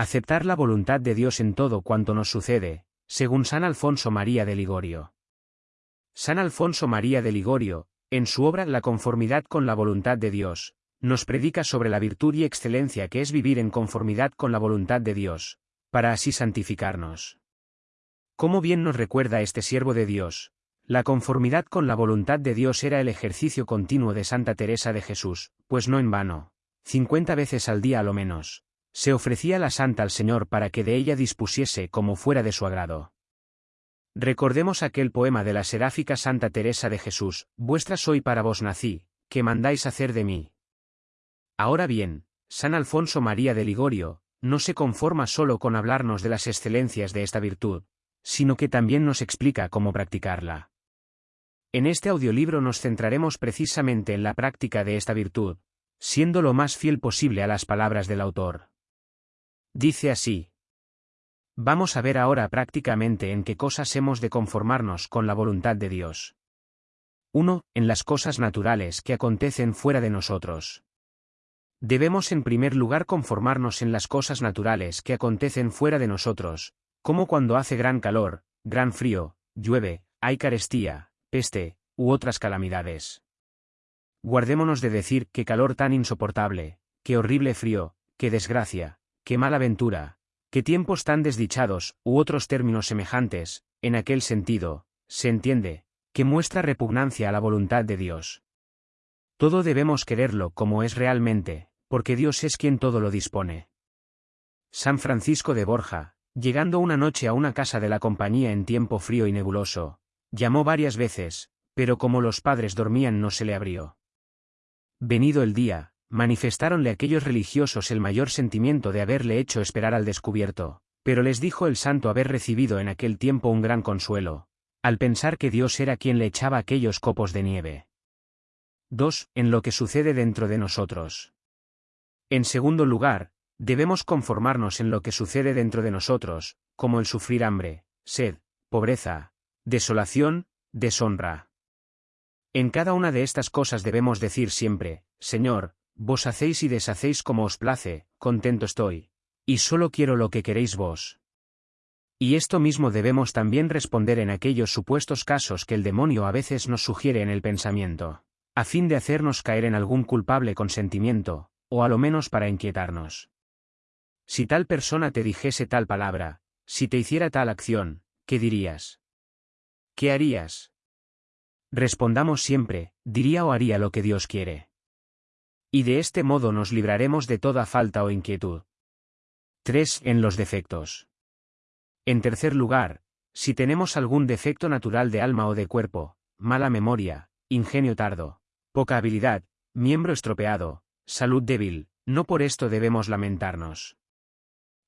Aceptar la voluntad de Dios en todo cuanto nos sucede, según San Alfonso María de Ligorio. San Alfonso María de Ligorio, en su obra La conformidad con la voluntad de Dios, nos predica sobre la virtud y excelencia que es vivir en conformidad con la voluntad de Dios, para así santificarnos. Cómo bien nos recuerda este siervo de Dios, la conformidad con la voluntad de Dios era el ejercicio continuo de Santa Teresa de Jesús, pues no en vano, cincuenta veces al día a lo menos, se ofrecía la santa al Señor para que de ella dispusiese como fuera de su agrado. Recordemos aquel poema de la seráfica Santa Teresa de Jesús, Vuestra soy para vos nací, que mandáis hacer de mí. Ahora bien, San Alfonso María de Ligorio, no se conforma solo con hablarnos de las excelencias de esta virtud, sino que también nos explica cómo practicarla. En este audiolibro nos centraremos precisamente en la práctica de esta virtud, siendo lo más fiel posible a las palabras del autor. Dice así. Vamos a ver ahora prácticamente en qué cosas hemos de conformarnos con la voluntad de Dios. 1. En las cosas naturales que acontecen fuera de nosotros. Debemos en primer lugar conformarnos en las cosas naturales que acontecen fuera de nosotros, como cuando hace gran calor, gran frío, llueve, hay carestía, peste, u otras calamidades. Guardémonos de decir qué calor tan insoportable, qué horrible frío, qué desgracia, qué mala ventura, qué tiempos tan desdichados, u otros términos semejantes, en aquel sentido, se entiende, que muestra repugnancia a la voluntad de Dios. Todo debemos quererlo como es realmente, porque Dios es quien todo lo dispone. San Francisco de Borja, llegando una noche a una casa de la compañía en tiempo frío y nebuloso, Llamó varias veces, pero como los padres dormían no se le abrió. Venido el día, manifestáronle aquellos religiosos el mayor sentimiento de haberle hecho esperar al descubierto, pero les dijo el santo haber recibido en aquel tiempo un gran consuelo, al pensar que Dios era quien le echaba aquellos copos de nieve. 2. En lo que sucede dentro de nosotros. En segundo lugar, debemos conformarnos en lo que sucede dentro de nosotros, como el sufrir hambre, sed, pobreza, desolación, deshonra. En cada una de estas cosas debemos decir siempre, Señor, vos hacéis y deshacéis como os place, contento estoy, y solo quiero lo que queréis vos. Y esto mismo debemos también responder en aquellos supuestos casos que el demonio a veces nos sugiere en el pensamiento, a fin de hacernos caer en algún culpable consentimiento, o a lo menos para inquietarnos. Si tal persona te dijese tal palabra, si te hiciera tal acción, ¿qué dirías? ¿Qué harías? Respondamos siempre, diría o haría lo que Dios quiere. Y de este modo nos libraremos de toda falta o inquietud. 3. En los defectos. En tercer lugar, si tenemos algún defecto natural de alma o de cuerpo, mala memoria, ingenio tardo, poca habilidad, miembro estropeado, salud débil, no por esto debemos lamentarnos.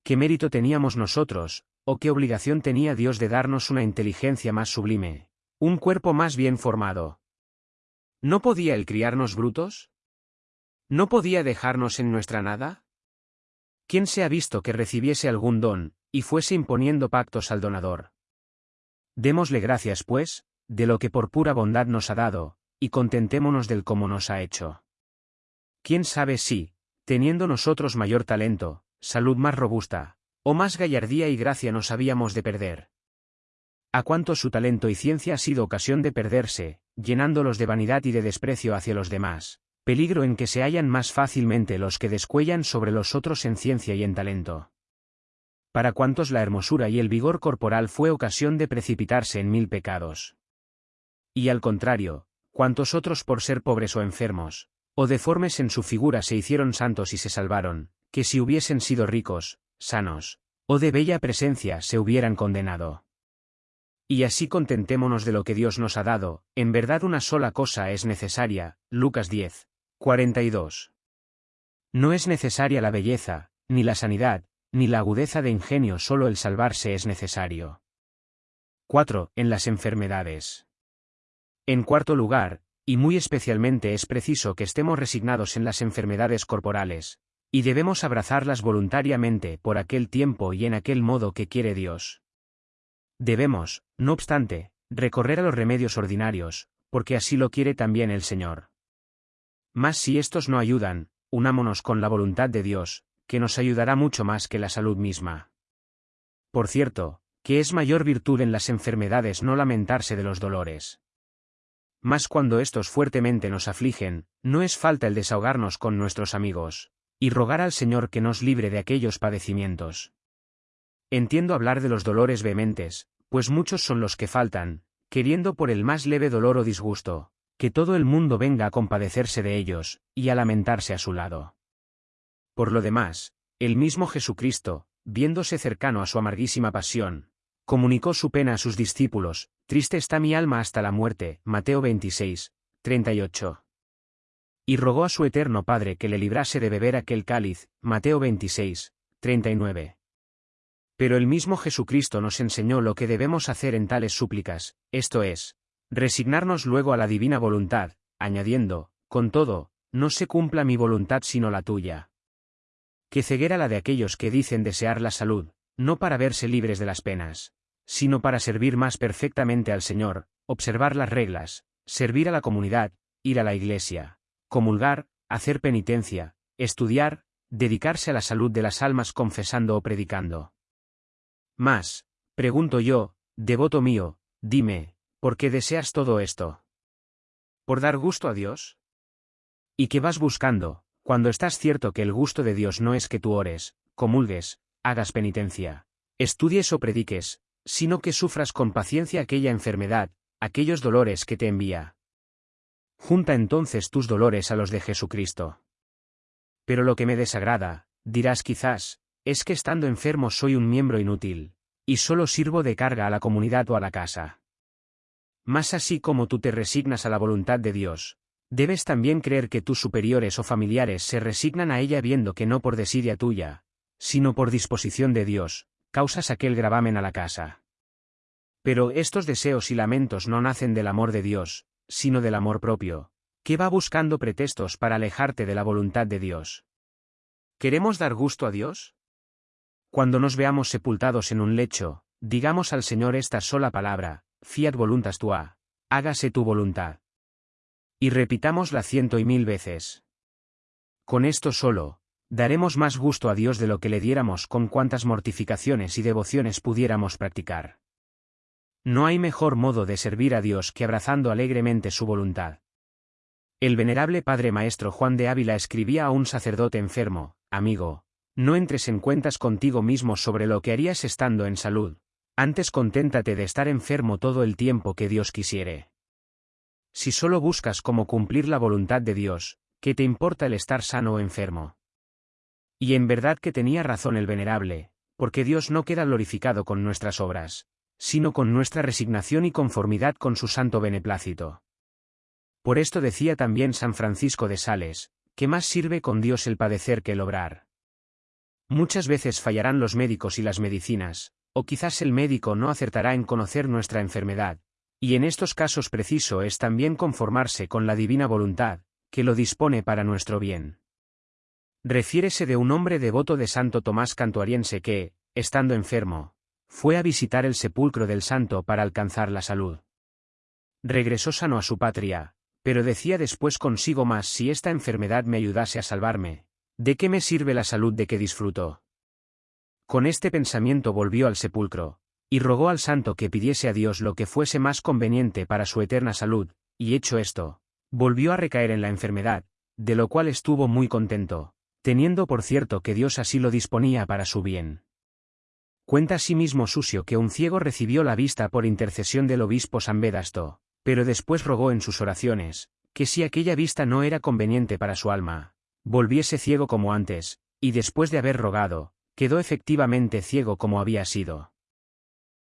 ¿Qué mérito teníamos nosotros, ¿O qué obligación tenía Dios de darnos una inteligencia más sublime? Un cuerpo más bien formado. ¿No podía Él criarnos brutos? ¿No podía dejarnos en nuestra nada? ¿Quién se ha visto que recibiese algún don, y fuese imponiendo pactos al donador? Démosle gracias, pues, de lo que por pura bondad nos ha dado, y contentémonos del cómo nos ha hecho. ¿Quién sabe si, teniendo nosotros mayor talento, salud más robusta, o más gallardía y gracia nos habíamos de perder. A cuánto su talento y ciencia ha sido ocasión de perderse, llenándolos de vanidad y de desprecio hacia los demás, peligro en que se hallan más fácilmente los que descuellan sobre los otros en ciencia y en talento. Para cuantos la hermosura y el vigor corporal fue ocasión de precipitarse en mil pecados. Y al contrario, cuantos otros por ser pobres o enfermos, o deformes en su figura se hicieron santos y se salvaron, que si hubiesen sido ricos, sanos, o de bella presencia se hubieran condenado. Y así contentémonos de lo que Dios nos ha dado, en verdad una sola cosa es necesaria, Lucas 10, 42. No es necesaria la belleza, ni la sanidad, ni la agudeza de ingenio, solo el salvarse es necesario. 4. En las enfermedades. En cuarto lugar, y muy especialmente es preciso que estemos resignados en las enfermedades corporales, y debemos abrazarlas voluntariamente por aquel tiempo y en aquel modo que quiere Dios. Debemos, no obstante, recorrer a los remedios ordinarios, porque así lo quiere también el Señor. Mas si estos no ayudan, unámonos con la voluntad de Dios, que nos ayudará mucho más que la salud misma. Por cierto, que es mayor virtud en las enfermedades no lamentarse de los dolores. Mas cuando estos fuertemente nos afligen, no es falta el desahogarnos con nuestros amigos, y rogar al Señor que nos libre de aquellos padecimientos. Entiendo hablar de los dolores vehementes, pues muchos son los que faltan, queriendo por el más leve dolor o disgusto, que todo el mundo venga a compadecerse de ellos, y a lamentarse a su lado. Por lo demás, el mismo Jesucristo, viéndose cercano a su amarguísima pasión, comunicó su pena a sus discípulos, triste está mi alma hasta la muerte, Mateo 26, 38. Y rogó a su eterno Padre que le librase de beber aquel cáliz, Mateo 26, 39. Pero el mismo Jesucristo nos enseñó lo que debemos hacer en tales súplicas, esto es, resignarnos luego a la divina voluntad, añadiendo, con todo, no se cumpla mi voluntad sino la tuya. Que ceguera la de aquellos que dicen desear la salud, no para verse libres de las penas, sino para servir más perfectamente al Señor, observar las reglas, servir a la comunidad, ir a la iglesia, comulgar, hacer penitencia, estudiar, dedicarse a la salud de las almas confesando o predicando. Más, pregunto yo, devoto mío, dime, ¿por qué deseas todo esto? ¿Por dar gusto a Dios? ¿Y qué vas buscando, cuando estás cierto que el gusto de Dios no es que tú ores, comulgues, hagas penitencia, estudies o prediques, sino que sufras con paciencia aquella enfermedad, aquellos dolores que te envía. Junta entonces tus dolores a los de Jesucristo. Pero lo que me desagrada, dirás quizás, es que estando enfermo soy un miembro inútil, y solo sirvo de carga a la comunidad o a la casa. Más así como tú te resignas a la voluntad de Dios, debes también creer que tus superiores o familiares se resignan a ella viendo que no por desidia tuya, sino por disposición de Dios, causas aquel gravamen a la casa. Pero estos deseos y lamentos no nacen del amor de Dios, sino del amor propio, que va buscando pretextos para alejarte de la voluntad de Dios. ¿Queremos dar gusto a Dios? Cuando nos veamos sepultados en un lecho, digamos al Señor esta sola palabra, fiat voluntas tua, hágase tu voluntad. Y repitámosla ciento y mil veces. Con esto solo, daremos más gusto a Dios de lo que le diéramos con cuantas mortificaciones y devociones pudiéramos practicar. No hay mejor modo de servir a Dios que abrazando alegremente su voluntad. El venerable Padre Maestro Juan de Ávila escribía a un sacerdote enfermo, amigo, no entres en cuentas contigo mismo sobre lo que harías estando en salud, antes conténtate de estar enfermo todo el tiempo que Dios quisiere. Si solo buscas cómo cumplir la voluntad de Dios, ¿qué te importa el estar sano o enfermo? Y en verdad que tenía razón el venerable, porque Dios no queda glorificado con nuestras obras, sino con nuestra resignación y conformidad con su santo beneplácito. Por esto decía también San Francisco de Sales, que más sirve con Dios el padecer que el obrar. Muchas veces fallarán los médicos y las medicinas, o quizás el médico no acertará en conocer nuestra enfermedad, y en estos casos preciso es también conformarse con la divina voluntad, que lo dispone para nuestro bien. Refiérese de un hombre devoto de Santo Tomás Cantuariense que, estando enfermo, fue a visitar el sepulcro del santo para alcanzar la salud. Regresó sano a su patria, pero decía después consigo más si esta enfermedad me ayudase a salvarme, ¿de qué me sirve la salud de que disfruto? Con este pensamiento volvió al sepulcro, y rogó al santo que pidiese a Dios lo que fuese más conveniente para su eterna salud, y hecho esto, volvió a recaer en la enfermedad, de lo cual estuvo muy contento, teniendo por cierto que Dios así lo disponía para su bien. Cuenta asimismo Susio que un ciego recibió la vista por intercesión del obispo San Vedasto, pero después rogó en sus oraciones, que si aquella vista no era conveniente para su alma, volviese ciego como antes, y después de haber rogado, quedó efectivamente ciego como había sido.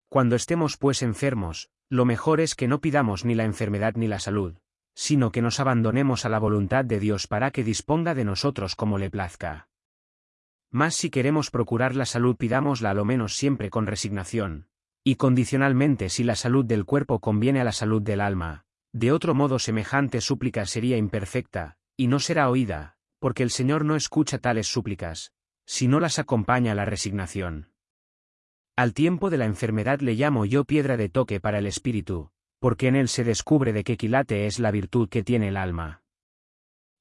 Cuando estemos pues enfermos, lo mejor es que no pidamos ni la enfermedad ni la salud, sino que nos abandonemos a la voluntad de Dios para que disponga de nosotros como le plazca. Más si queremos procurar la salud pidámosla a lo menos siempre con resignación, y condicionalmente si la salud del cuerpo conviene a la salud del alma, de otro modo semejante súplica sería imperfecta, y no será oída, porque el Señor no escucha tales súplicas, si no las acompaña la resignación. Al tiempo de la enfermedad le llamo yo piedra de toque para el espíritu, porque en él se descubre de qué quilate es la virtud que tiene el alma.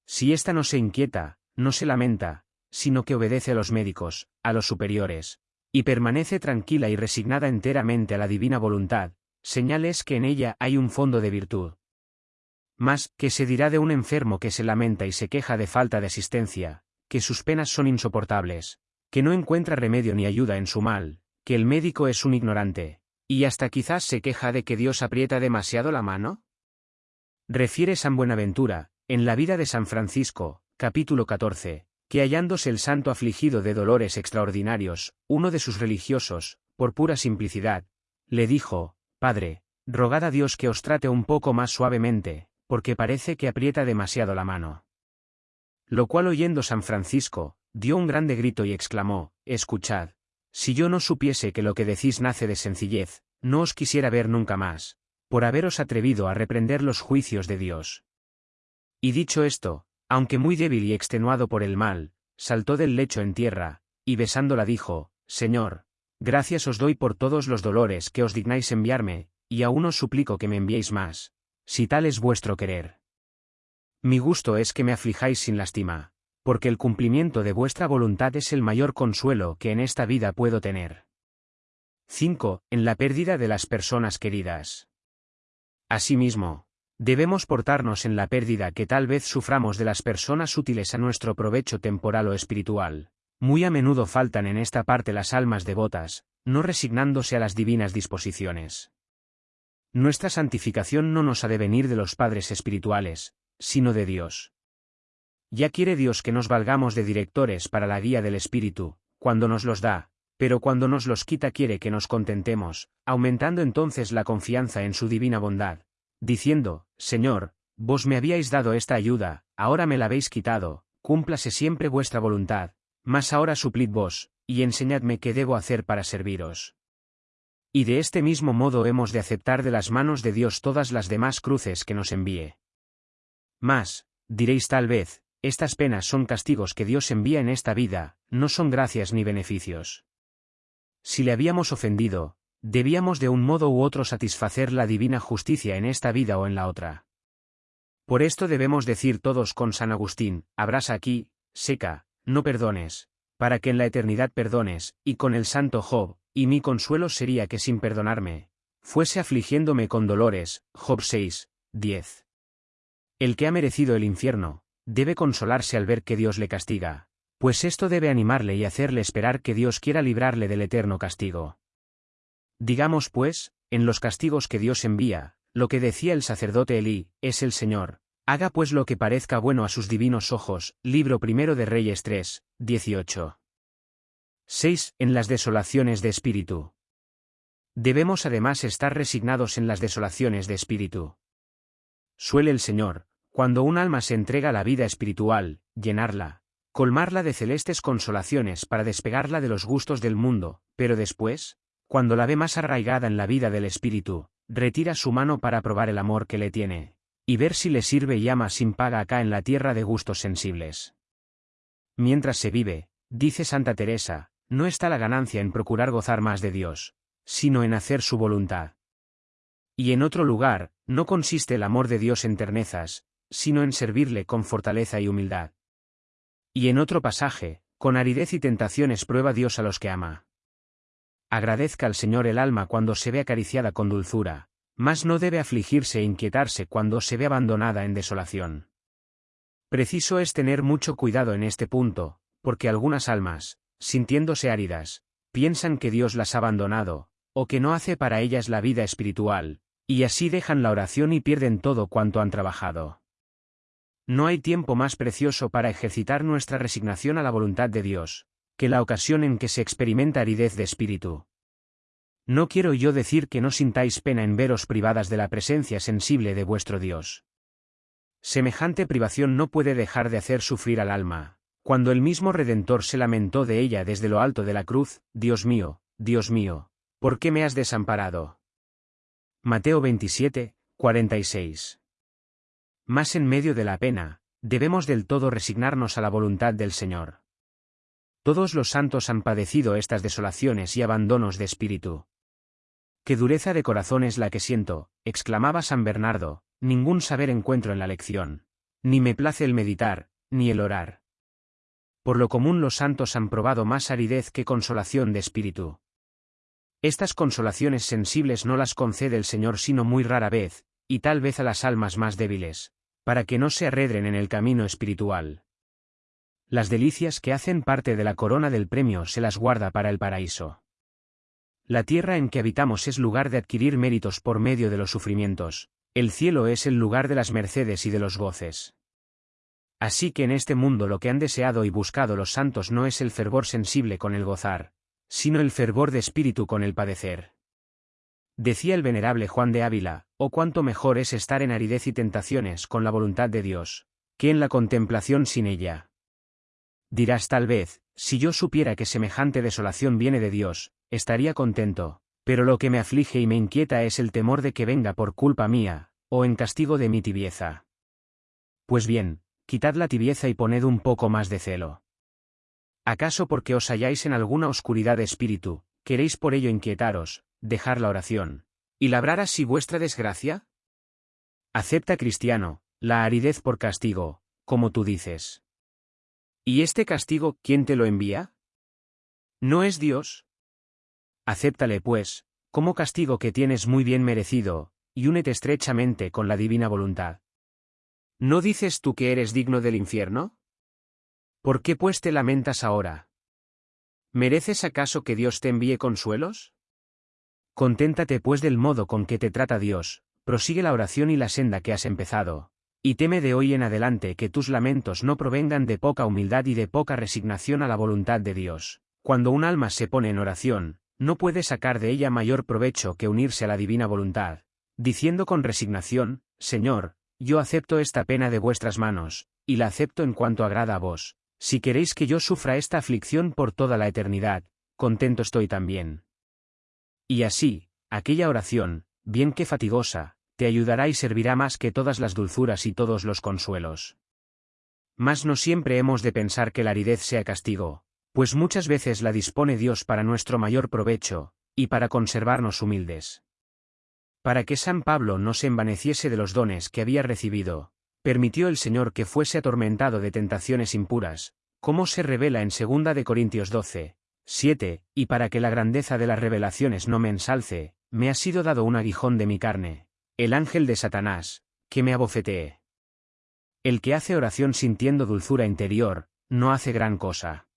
Si ésta no se inquieta, no se lamenta, sino que obedece a los médicos, a los superiores, y permanece tranquila y resignada enteramente a la divina voluntad, señales que en ella hay un fondo de virtud. Mas, ¿qué se dirá de un enfermo que se lamenta y se queja de falta de asistencia, que sus penas son insoportables, que no encuentra remedio ni ayuda en su mal, que el médico es un ignorante, y hasta quizás se queja de que Dios aprieta demasiado la mano? Refiere San Buenaventura, en la vida de San Francisco, capítulo 14, que hallándose el santo afligido de dolores extraordinarios, uno de sus religiosos, por pura simplicidad, le dijo, Padre, rogad a Dios que os trate un poco más suavemente, porque parece que aprieta demasiado la mano. Lo cual oyendo San Francisco, dio un grande grito y exclamó, Escuchad, si yo no supiese que lo que decís nace de sencillez, no os quisiera ver nunca más, por haberos atrevido a reprender los juicios de Dios. Y dicho esto, aunque muy débil y extenuado por el mal, saltó del lecho en tierra, y besándola dijo, Señor, gracias os doy por todos los dolores que os dignáis enviarme, y aún os suplico que me enviéis más, si tal es vuestro querer. Mi gusto es que me aflijáis sin lástima, porque el cumplimiento de vuestra voluntad es el mayor consuelo que en esta vida puedo tener. 5. En la pérdida de las personas queridas. Asimismo, debemos portarnos en la pérdida que tal vez suframos de las personas útiles a nuestro provecho temporal o espiritual. Muy a menudo faltan en esta parte las almas devotas, no resignándose a las divinas disposiciones. Nuestra santificación no nos ha de venir de los padres espirituales, sino de Dios. Ya quiere Dios que nos valgamos de directores para la guía del Espíritu, cuando nos los da, pero cuando nos los quita quiere que nos contentemos, aumentando entonces la confianza en su divina bondad, diciendo, Señor, vos me habíais dado esta ayuda, ahora me la habéis quitado, cúmplase siempre vuestra voluntad, mas ahora suplid vos, y enseñadme qué debo hacer para serviros. Y de este mismo modo hemos de aceptar de las manos de Dios todas las demás cruces que nos envíe. Mas, diréis tal vez, estas penas son castigos que Dios envía en esta vida, no son gracias ni beneficios. Si le habíamos ofendido, debíamos de un modo u otro satisfacer la divina justicia en esta vida o en la otra. Por esto debemos decir todos con San Agustín, abrasa aquí, seca, no perdones, para que en la eternidad perdones, y con el santo Job, y mi consuelo sería que sin perdonarme, fuese afligiéndome con dolores, Job 6, 10. El que ha merecido el infierno, debe consolarse al ver que Dios le castiga, pues esto debe animarle y hacerle esperar que Dios quiera librarle del eterno castigo. Digamos pues, en los castigos que Dios envía, lo que decía el sacerdote Elí, es el Señor, haga pues lo que parezca bueno a sus divinos ojos, libro primero de Reyes 3, 18. 6. En las desolaciones de espíritu. Debemos además estar resignados en las desolaciones de espíritu. Suele el Señor, cuando un alma se entrega a la vida espiritual, llenarla, colmarla de celestes consolaciones para despegarla de los gustos del mundo, pero después, cuando la ve más arraigada en la vida del espíritu, retira su mano para probar el amor que le tiene, y ver si le sirve y ama sin paga acá en la tierra de gustos sensibles. Mientras se vive, dice Santa Teresa, no está la ganancia en procurar gozar más de Dios, sino en hacer su voluntad. Y en otro lugar, no consiste el amor de Dios en ternezas, sino en servirle con fortaleza y humildad. Y en otro pasaje, con aridez y tentaciones prueba Dios a los que ama. Agradezca al Señor el alma cuando se ve acariciada con dulzura, mas no debe afligirse e inquietarse cuando se ve abandonada en desolación. Preciso es tener mucho cuidado en este punto, porque algunas almas, sintiéndose áridas, piensan que Dios las ha abandonado, o que no hace para ellas la vida espiritual, y así dejan la oración y pierden todo cuanto han trabajado. No hay tiempo más precioso para ejercitar nuestra resignación a la voluntad de Dios, que la ocasión en que se experimenta aridez de espíritu. No quiero yo decir que no sintáis pena en veros privadas de la presencia sensible de vuestro Dios. Semejante privación no puede dejar de hacer sufrir al alma, cuando el mismo Redentor se lamentó de ella desde lo alto de la cruz, Dios mío, Dios mío, ¿por qué me has desamparado? Mateo 27, 46. Más en medio de la pena, debemos del todo resignarnos a la voluntad del Señor. Todos los santos han padecido estas desolaciones y abandonos de espíritu. Qué dureza de corazón es la que siento, exclamaba San Bernardo, ningún saber encuentro en la lección. Ni me place el meditar, ni el orar. por lo común los santos han probado más aridez que consolación de espíritu. Estas consolaciones sensibles no las concede el Señor sino muy rara vez, y tal vez a las almas más débiles, para que no se arredren en el camino espiritual. Las delicias que hacen parte de la corona del premio se las guarda para el paraíso. La tierra en que habitamos es lugar de adquirir méritos por medio de los sufrimientos, el cielo es el lugar de las mercedes y de los goces. Así que en este mundo lo que han deseado y buscado los santos no es el fervor sensible con el gozar, sino el fervor de espíritu con el padecer. Decía el venerable Juan de Ávila, oh cuánto mejor es estar en aridez y tentaciones con la voluntad de Dios, que en la contemplación sin ella. Dirás tal vez, si yo supiera que semejante desolación viene de Dios, estaría contento, pero lo que me aflige y me inquieta es el temor de que venga por culpa mía, o en castigo de mi tibieza. Pues bien, quitad la tibieza y poned un poco más de celo. ¿Acaso porque os halláis en alguna oscuridad de espíritu, queréis por ello inquietaros, dejar la oración, y labrar así vuestra desgracia? Acepta, cristiano, la aridez por castigo, como tú dices. ¿Y este castigo quién te lo envía? ¿No es Dios? Acéptale, pues, como castigo que tienes muy bien merecido, y únete estrechamente con la divina voluntad. ¿No dices tú que eres digno del infierno? ¿Por qué pues te lamentas ahora? ¿Mereces acaso que Dios te envíe consuelos? Conténtate pues del modo con que te trata Dios, prosigue la oración y la senda que has empezado, y teme de hoy en adelante que tus lamentos no provengan de poca humildad y de poca resignación a la voluntad de Dios. Cuando un alma se pone en oración, no puede sacar de ella mayor provecho que unirse a la divina voluntad, diciendo con resignación, Señor, yo acepto esta pena de vuestras manos, y la acepto en cuanto agrada a vos. Si queréis que yo sufra esta aflicción por toda la eternidad, contento estoy también. Y así, aquella oración, bien que fatigosa, te ayudará y servirá más que todas las dulzuras y todos los consuelos. Mas no siempre hemos de pensar que la aridez sea castigo, pues muchas veces la dispone Dios para nuestro mayor provecho, y para conservarnos humildes. Para que San Pablo no se envaneciese de los dones que había recibido, permitió el Señor que fuese atormentado de tentaciones impuras, como se revela en 2 de Corintios 12, 7, y para que la grandeza de las revelaciones no me ensalce, me ha sido dado un aguijón de mi carne, el ángel de Satanás, que me abofetee. El que hace oración sintiendo dulzura interior, no hace gran cosa.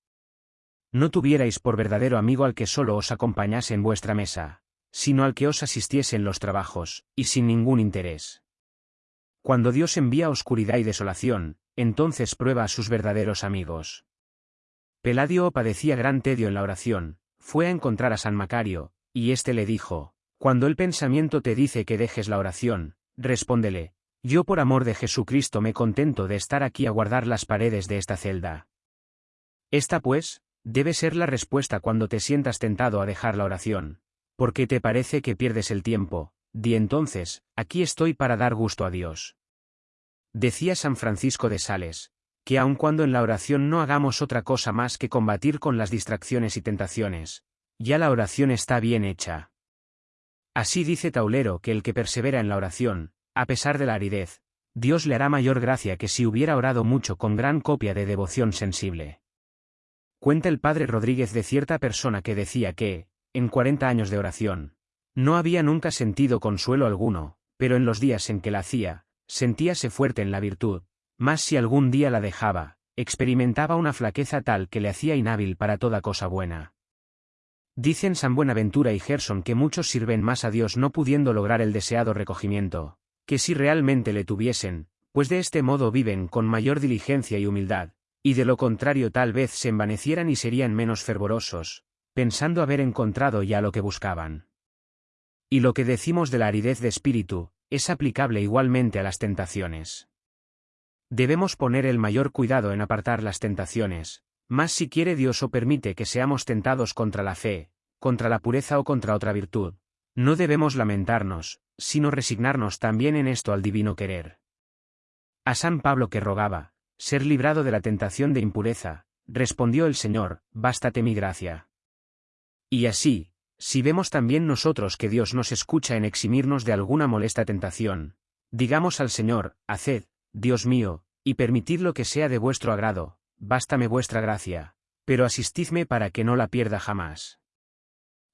No tuvierais por verdadero amigo al que solo os acompañase en vuestra mesa, sino al que os asistiese en los trabajos, y sin ningún interés. Cuando Dios envía oscuridad y desolación, entonces prueba a sus verdaderos amigos. Peladio padecía gran tedio en la oración, fue a encontrar a San Macario, y éste le dijo, cuando el pensamiento te dice que dejes la oración, respóndele, yo por amor de Jesucristo me contento de estar aquí a guardar las paredes de esta celda. Esta pues, debe ser la respuesta cuando te sientas tentado a dejar la oración. Porque te parece que pierdes el tiempo, di entonces, aquí estoy para dar gusto a Dios. Decía San Francisco de Sales, que aun cuando en la oración no hagamos otra cosa más que combatir con las distracciones y tentaciones, ya la oración está bien hecha. Así dice Taulero que el que persevera en la oración, a pesar de la aridez, Dios le hará mayor gracia que si hubiera orado mucho con gran copia de devoción sensible. Cuenta el padre Rodríguez de cierta persona que decía que, en cuarenta años de oración, no había nunca sentido consuelo alguno, pero en los días en que la hacía, sentíase fuerte en la virtud, más si algún día la dejaba, experimentaba una flaqueza tal que le hacía inhábil para toda cosa buena. Dicen San Buenaventura y Gerson que muchos sirven más a Dios no pudiendo lograr el deseado recogimiento, que si realmente le tuviesen, pues de este modo viven con mayor diligencia y humildad, y de lo contrario tal vez se envanecieran y serían menos fervorosos, pensando haber encontrado ya lo que buscaban. Y lo que decimos de la aridez de espíritu, es aplicable igualmente a las tentaciones. Debemos poner el mayor cuidado en apartar las tentaciones, más si quiere Dios o permite que seamos tentados contra la fe, contra la pureza o contra otra virtud. No debemos lamentarnos, sino resignarnos también en esto al divino querer. A San Pablo que rogaba, ser librado de la tentación de impureza, respondió el Señor, bástate mi gracia. Y así, si vemos también nosotros que Dios nos escucha en eximirnos de alguna molesta tentación, digamos al Señor, haced, Dios mío, y permitid lo que sea de vuestro agrado, bástame vuestra gracia, pero asistidme para que no la pierda jamás.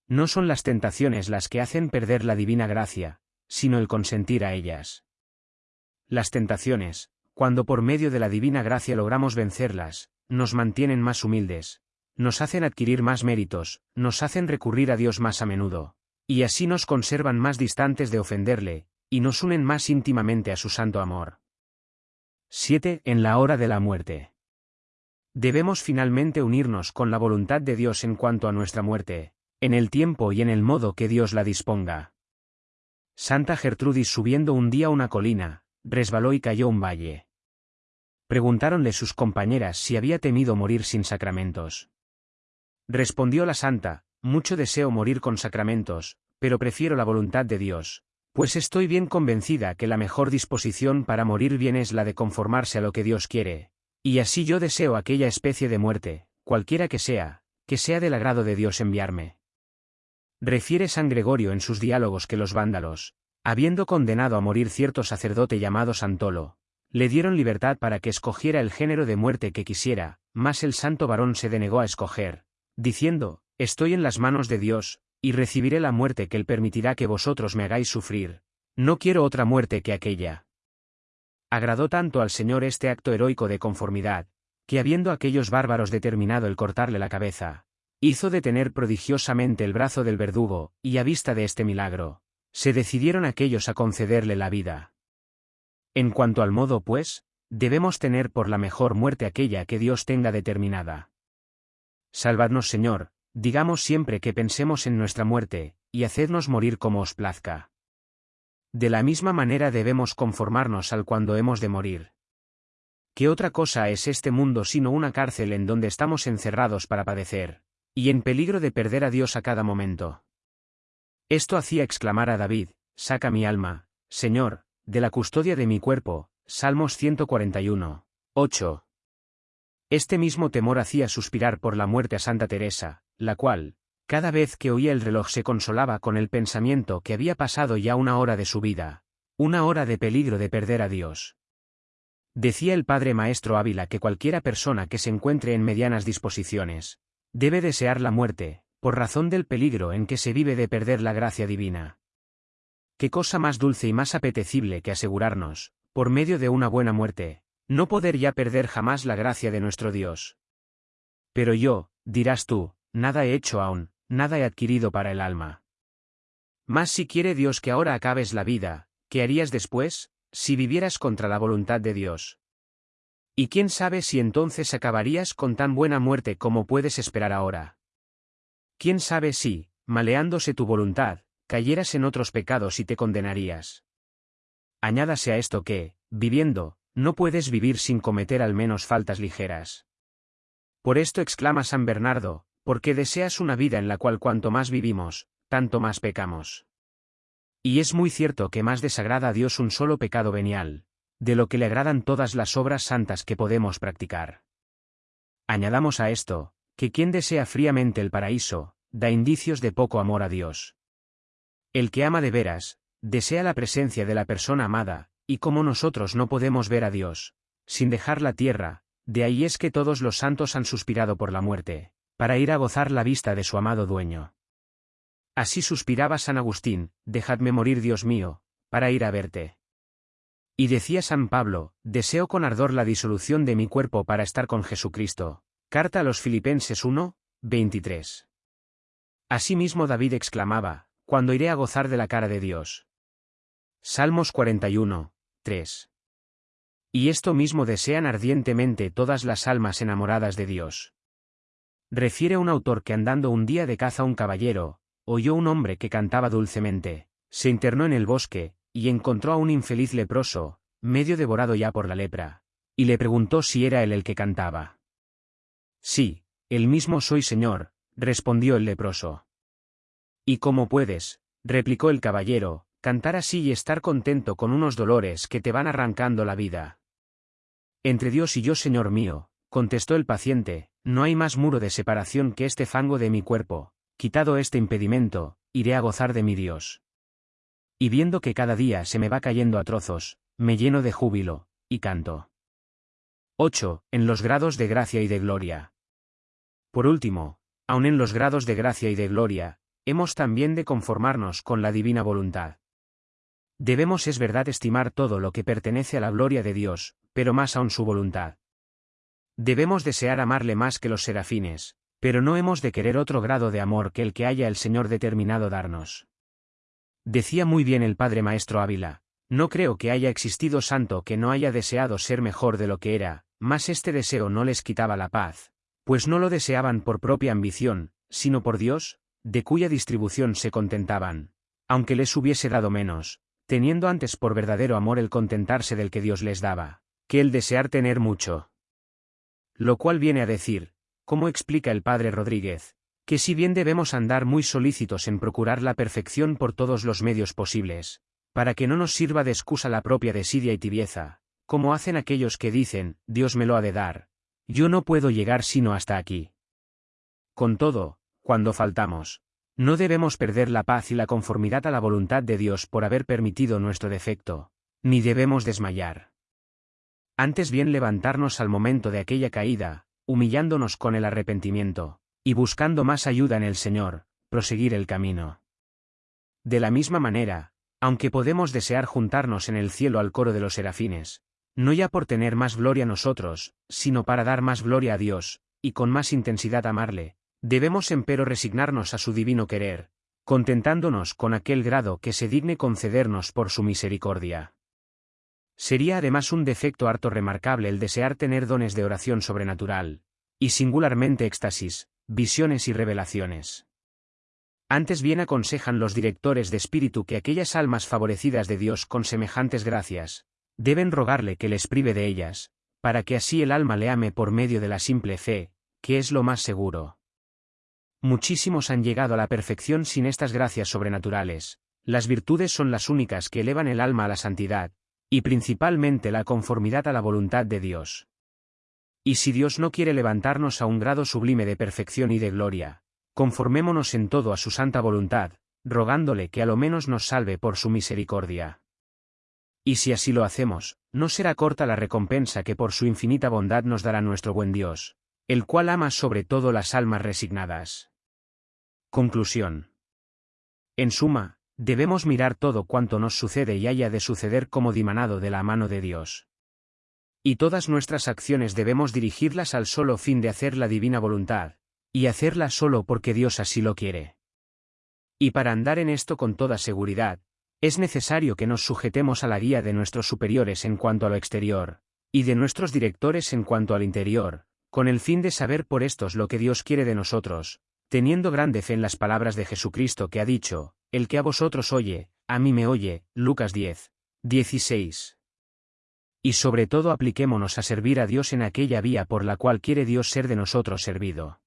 No son las tentaciones las que hacen perder la divina gracia, sino el consentir a ellas. Las tentaciones, cuando por medio de la divina gracia logramos vencerlas, nos mantienen más humildes, nos hacen adquirir más méritos, nos hacen recurrir a Dios más a menudo, y así nos conservan más distantes de ofenderle, y nos unen más íntimamente a su santo amor. 7. En la hora de la muerte. Debemos finalmente unirnos con la voluntad de Dios en cuanto a nuestra muerte, en el tiempo y en el modo que Dios la disponga. Santa Gertrudis subiendo un día una colina, resbaló y cayó un valle. Preguntáronle sus compañeras si había temido morir sin sacramentos. Respondió la santa, mucho deseo morir con sacramentos, pero prefiero la voluntad de Dios, pues estoy bien convencida que la mejor disposición para morir bien es la de conformarse a lo que Dios quiere, y así yo deseo aquella especie de muerte, cualquiera que sea, que sea del agrado de Dios enviarme. Refiere San Gregorio en sus diálogos que los vándalos, habiendo condenado a morir cierto sacerdote llamado Santolo, le dieron libertad para que escogiera el género de muerte que quisiera, mas el santo varón se denegó a escoger, diciendo, Estoy en las manos de Dios, y recibiré la muerte que Él permitirá que vosotros me hagáis sufrir. No quiero otra muerte que aquella. Agradó tanto al Señor este acto heroico de conformidad, que habiendo aquellos bárbaros determinado el cortarle la cabeza, hizo detener prodigiosamente el brazo del verdugo, y a vista de este milagro, se decidieron aquellos a concederle la vida. En cuanto al modo, pues, debemos tener por la mejor muerte aquella que Dios tenga determinada. Salvadnos Señor, digamos siempre que pensemos en nuestra muerte, y hacednos morir como os plazca. De la misma manera debemos conformarnos al cuando hemos de morir. ¿Qué otra cosa es este mundo sino una cárcel en donde estamos encerrados para padecer, y en peligro de perder a Dios a cada momento? Esto hacía exclamar a David, saca mi alma, Señor, de la custodia de mi cuerpo, Salmos 141, 8. Este mismo temor hacía suspirar por la muerte a Santa Teresa, la cual, cada vez que oía el reloj se consolaba con el pensamiento que había pasado ya una hora de su vida, una hora de peligro de perder a Dios. Decía el padre maestro Ávila que cualquiera persona que se encuentre en medianas disposiciones, debe desear la muerte, por razón del peligro en que se vive de perder la gracia divina. Qué cosa más dulce y más apetecible que asegurarnos, por medio de una buena muerte, no poder ya perder jamás la gracia de nuestro Dios. Pero yo, dirás tú, nada he hecho aún, nada he adquirido para el alma. Más si quiere Dios que ahora acabes la vida, ¿qué harías después, si vivieras contra la voluntad de Dios? Y quién sabe si entonces acabarías con tan buena muerte como puedes esperar ahora. ¿Quién sabe si, maleándose tu voluntad, cayeras en otros pecados y te condenarías? Añádase a esto que, viviendo, no puedes vivir sin cometer al menos faltas ligeras. Por esto exclama San Bernardo, porque deseas una vida en la cual cuanto más vivimos, tanto más pecamos. Y es muy cierto que más desagrada a Dios un solo pecado venial, de lo que le agradan todas las obras santas que podemos practicar. Añadamos a esto, que quien desea fríamente el paraíso, da indicios de poco amor a Dios. El que ama de veras, desea la presencia de la persona amada, y como nosotros no podemos ver a Dios, sin dejar la tierra, de ahí es que todos los santos han suspirado por la muerte, para ir a gozar la vista de su amado dueño. Así suspiraba San Agustín, dejadme morir Dios mío, para ir a verte. Y decía San Pablo, deseo con ardor la disolución de mi cuerpo para estar con Jesucristo. Carta a los Filipenses 1, 23. Asimismo David exclamaba, cuando iré a gozar de la cara de Dios. Salmos 41, 3. Y esto mismo desean ardientemente todas las almas enamoradas de Dios. Refiere un autor que andando un día de caza un caballero, oyó un hombre que cantaba dulcemente, se internó en el bosque, y encontró a un infeliz leproso, medio devorado ya por la lepra, y le preguntó si era él el que cantaba. Sí, el mismo soy señor, respondió el leproso. ¿Y cómo puedes? replicó el caballero, cantar así y estar contento con unos dolores que te van arrancando la vida. Entre Dios y yo, Señor mío, contestó el paciente, no hay más muro de separación que este fango de mi cuerpo, quitado este impedimento, iré a gozar de mi Dios. Y viendo que cada día se me va cayendo a trozos, me lleno de júbilo, y canto. 8. En los grados de gracia y de gloria. Por último, aun en los grados de gracia y de gloria, hemos también de conformarnos con la divina voluntad. Debemos es verdad estimar todo lo que pertenece a la gloria de Dios, pero más aún su voluntad. Debemos desear amarle más que los serafines, pero no hemos de querer otro grado de amor que el que haya el Señor determinado darnos. Decía muy bien el Padre Maestro Ávila, no creo que haya existido santo que no haya deseado ser mejor de lo que era, mas este deseo no les quitaba la paz, pues no lo deseaban por propia ambición, sino por Dios, de cuya distribución se contentaban, aunque les hubiese dado menos, teniendo antes por verdadero amor el contentarse del que Dios les daba, que el desear tener mucho. Lo cual viene a decir, como explica el padre Rodríguez, que si bien debemos andar muy solícitos en procurar la perfección por todos los medios posibles, para que no nos sirva de excusa la propia desidia y tibieza, como hacen aquellos que dicen, Dios me lo ha de dar, yo no puedo llegar sino hasta aquí. Con todo, cuando faltamos, no debemos perder la paz y la conformidad a la voluntad de Dios por haber permitido nuestro defecto, ni debemos desmayar. Antes bien levantarnos al momento de aquella caída, humillándonos con el arrepentimiento, y buscando más ayuda en el Señor, proseguir el camino. De la misma manera, aunque podemos desear juntarnos en el cielo al coro de los serafines, no ya por tener más gloria nosotros, sino para dar más gloria a Dios, y con más intensidad amarle, debemos empero resignarnos a su divino querer, contentándonos con aquel grado que se digne concedernos por su misericordia. Sería además un defecto harto remarcable el desear tener dones de oración sobrenatural, y singularmente éxtasis, visiones y revelaciones. Antes bien aconsejan los directores de espíritu que aquellas almas favorecidas de Dios con semejantes gracias, deben rogarle que les prive de ellas, para que así el alma le ame por medio de la simple fe, que es lo más seguro. Muchísimos han llegado a la perfección sin estas gracias sobrenaturales, las virtudes son las únicas que elevan el alma a la santidad, y principalmente la conformidad a la voluntad de Dios. Y si Dios no quiere levantarnos a un grado sublime de perfección y de gloria, conformémonos en todo a su santa voluntad, rogándole que a lo menos nos salve por su misericordia. Y si así lo hacemos, no será corta la recompensa que por su infinita bondad nos dará nuestro buen Dios, el cual ama sobre todo las almas resignadas. Conclusión. En suma, Debemos mirar todo cuanto nos sucede y haya de suceder como dimanado de la mano de Dios. Y todas nuestras acciones debemos dirigirlas al solo fin de hacer la divina voluntad, y hacerla solo porque Dios así lo quiere. Y para andar en esto con toda seguridad, es necesario que nos sujetemos a la guía de nuestros superiores en cuanto a lo exterior, y de nuestros directores en cuanto al interior, con el fin de saber por estos lo que Dios quiere de nosotros, teniendo grande fe en las palabras de Jesucristo que ha dicho, el que a vosotros oye, a mí me oye, Lucas 10. 16. Y sobre todo apliquémonos a servir a Dios en aquella vía por la cual quiere Dios ser de nosotros servido.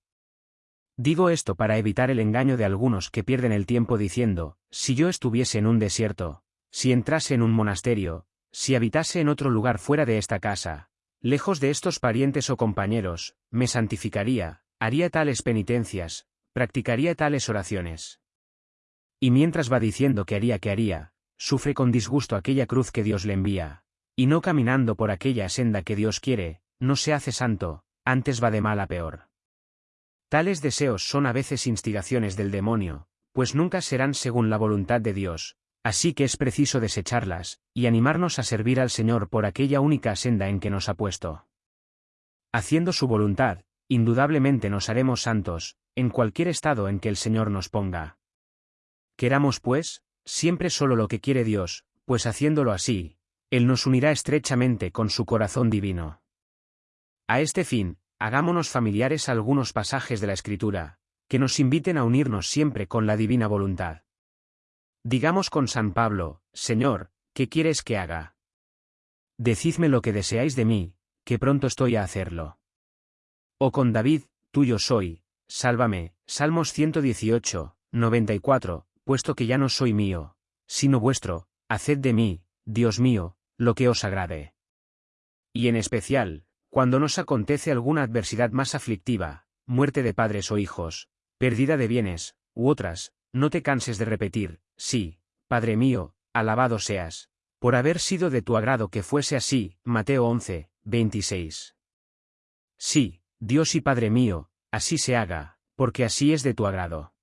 Digo esto para evitar el engaño de algunos que pierden el tiempo diciendo, si yo estuviese en un desierto, si entrase en un monasterio, si habitase en otro lugar fuera de esta casa, lejos de estos parientes o compañeros, me santificaría, haría tales penitencias, practicaría tales oraciones. Y mientras va diciendo que haría que haría, sufre con disgusto aquella cruz que Dios le envía, y no caminando por aquella senda que Dios quiere, no se hace santo, antes va de mal a peor. Tales deseos son a veces instigaciones del demonio, pues nunca serán según la voluntad de Dios, así que es preciso desecharlas, y animarnos a servir al Señor por aquella única senda en que nos ha puesto. Haciendo su voluntad, indudablemente nos haremos santos, en cualquier estado en que el Señor nos ponga. Queramos pues, siempre solo lo que quiere Dios, pues haciéndolo así, Él nos unirá estrechamente con su corazón divino. A este fin, hagámonos familiares algunos pasajes de la Escritura, que nos inviten a unirnos siempre con la divina voluntad. Digamos con San Pablo, Señor, ¿qué quieres que haga? Decidme lo que deseáis de mí, que pronto estoy a hacerlo. O con David, tuyo soy, sálvame, Salmos 118, 94, puesto que ya no soy mío, sino vuestro, haced de mí, Dios mío, lo que os agrade. Y en especial, cuando nos acontece alguna adversidad más aflictiva, muerte de padres o hijos, pérdida de bienes, u otras, no te canses de repetir, sí, Padre mío, alabado seas, por haber sido de tu agrado que fuese así, Mateo 11, 26. Sí, Dios y Padre mío, así se haga, porque así es de tu agrado.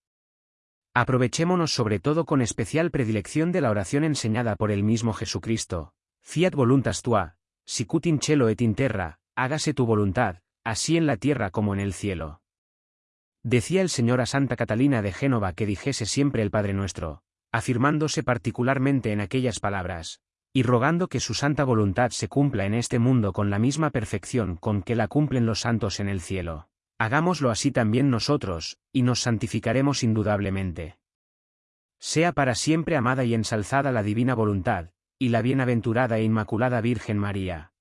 Aprovechémonos sobre todo con especial predilección de la oración enseñada por el mismo Jesucristo, Fiat voluntas tua, sicut in cielo et in terra, hágase tu voluntad, así en la tierra como en el cielo. Decía el Señor a Santa Catalina de Génova que dijese siempre el Padre Nuestro, afirmándose particularmente en aquellas palabras, y rogando que su santa voluntad se cumpla en este mundo con la misma perfección con que la cumplen los santos en el cielo. Hagámoslo así también nosotros, y nos santificaremos indudablemente. Sea para siempre amada y ensalzada la divina voluntad, y la bienaventurada e inmaculada Virgen María.